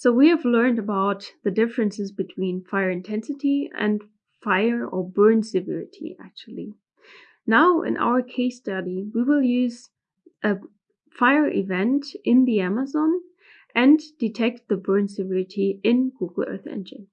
So we have learned about the differences between fire intensity and fire or burn severity actually. Now in our case study, we will use a fire event in the Amazon and detect the burn severity in Google Earth Engine.